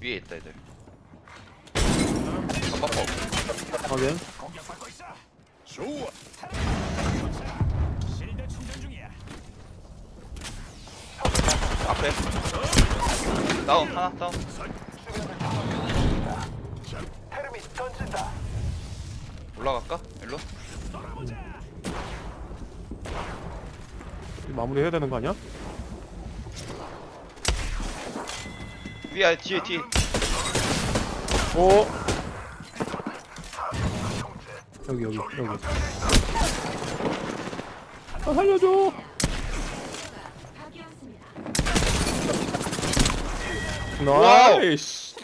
위에 있다 애들 전방법 확인 좋아. 앞에 다운 하나 다운. 올라갈까? 일로? 마무리 해야 되는 거 아니야? 위에 뒤에 뒤에 오. 여기 여기 여기. 아 살려줘. 나이스